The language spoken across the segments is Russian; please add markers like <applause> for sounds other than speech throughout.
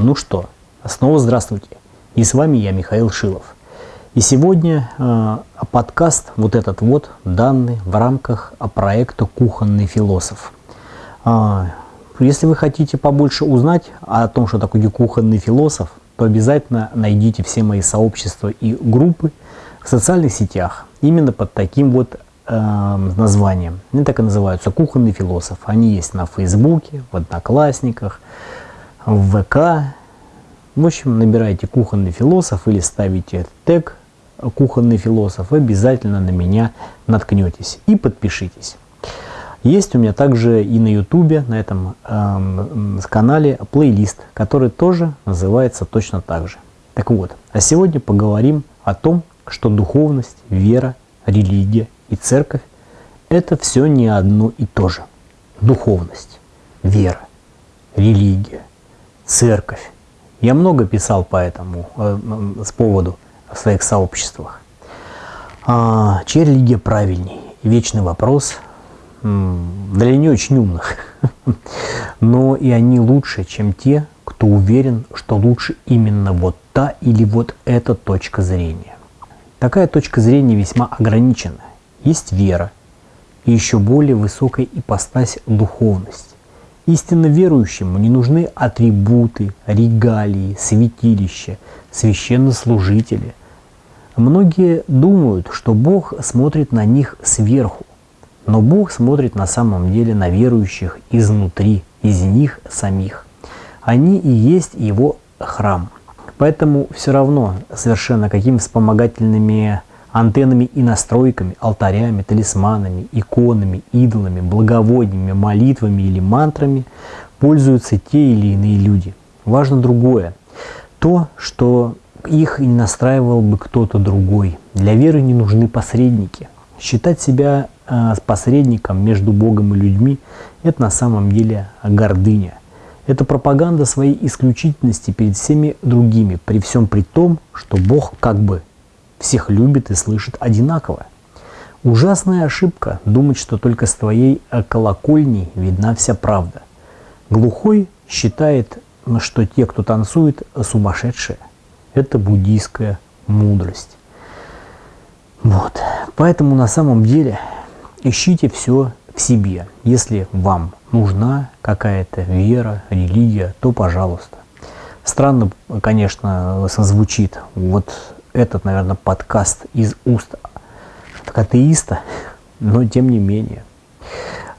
Ну что, снова здравствуйте. И с вами я, Михаил Шилов. И сегодня э, подкаст, вот этот вот, данный в рамках проекта «Кухонный философ». Э, если вы хотите побольше узнать о том, что такое кухонный философ, то обязательно найдите все мои сообщества и группы в социальных сетях. Именно под таким вот э, названием. Они так и называются «Кухонный философ». Они есть на Фейсбуке, в Одноклассниках, в ВК. В общем, набирайте «Кухонный философ» или ставите тег «Кухонный философ». Обязательно на меня наткнетесь и подпишитесь. Есть у меня также и на ютубе, на этом э, канале плейлист, который тоже называется точно так же. Так вот, а сегодня поговорим о том, что духовность, вера, религия и церковь – это все не одно и то же. Духовность, вера, религия, церковь. Я много писал по этому, э, с поводу в своих сообществах. А, чья религия правильней? Вечный вопрос – для не очень умных. <laughs> Но и они лучше, чем те, кто уверен, что лучше именно вот та или вот эта точка зрения. Такая точка зрения весьма ограничена. Есть вера и еще более высокая ипостась духовность. Истинно верующему не нужны атрибуты, регалии, святилища, священнослужители. Многие думают, что Бог смотрит на них сверху, но Бог смотрит на самом деле на верующих изнутри, из них самих. Они и есть Его храм. Поэтому все равно совершенно какими вспомогательными антеннами и настройками, алтарями, талисманами, иконами, идолами, благовониями, молитвами или мантрами пользуются те или иные люди. Важно другое. То, что их не настраивал бы кто-то другой. Для веры не нужны посредники. Считать себя э, посредником между Богом и людьми – это на самом деле гордыня. Это пропаганда своей исключительности перед всеми другими, при всем при том, что Бог как бы всех любит и слышит одинаково. Ужасная ошибка думать, что только с твоей э, колокольней видна вся правда. Глухой считает, что те, кто танцует, сумасшедшие. Это буддийская мудрость. Вот. Поэтому на самом деле ищите все в себе. Если вам нужна какая-то вера, религия, то пожалуйста. Странно, конечно, звучит вот этот, наверное, подкаст из уст атеиста, но тем не менее.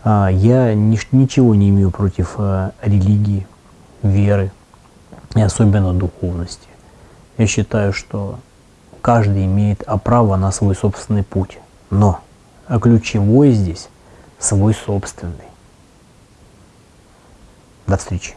А, я ничего не имею против э, религии, веры и особенно духовности. Я считаю, что каждый имеет право на свой собственный путь. Но ключевой здесь свой собственный. До встречи.